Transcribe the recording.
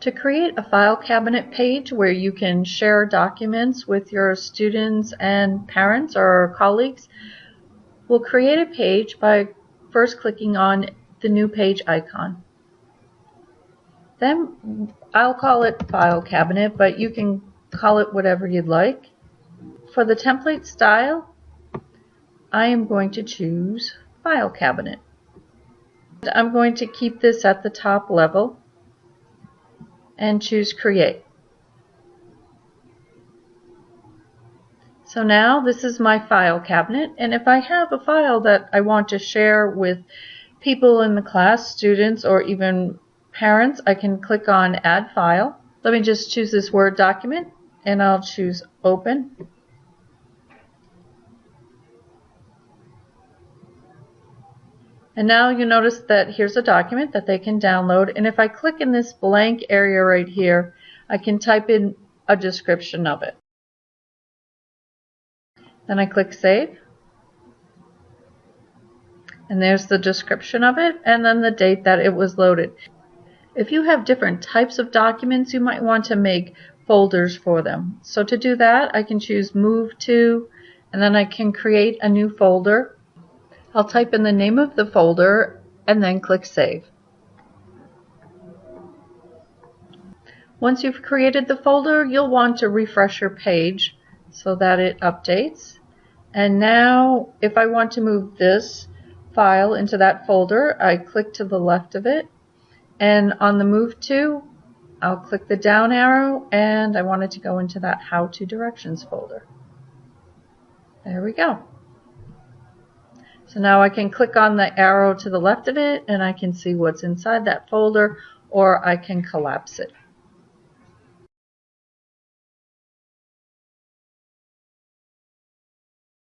To create a file cabinet page where you can share documents with your students and parents or colleagues, we'll create a page by first clicking on the new page icon. Then I'll call it file cabinet, but you can call it whatever you'd like. For the template style, I am going to choose file cabinet. I'm going to keep this at the top level and choose create. So now this is my file cabinet and if I have a file that I want to share with people in the class, students, or even parents, I can click on add file. Let me just choose this Word document and I'll choose open. And now you notice that here's a document that they can download. And if I click in this blank area right here, I can type in a description of it. Then I click Save. And there's the description of it and then the date that it was loaded. If you have different types of documents, you might want to make folders for them. So to do that, I can choose Move To, and then I can create a new folder I'll type in the name of the folder and then click Save. Once you've created the folder, you'll want to refresh your page so that it updates. And now, if I want to move this file into that folder, I click to the left of it. And on the Move To, I'll click the down arrow and I want it to go into that How To Directions folder. There we go. So now I can click on the arrow to the left of it and I can see what's inside that folder or I can collapse it.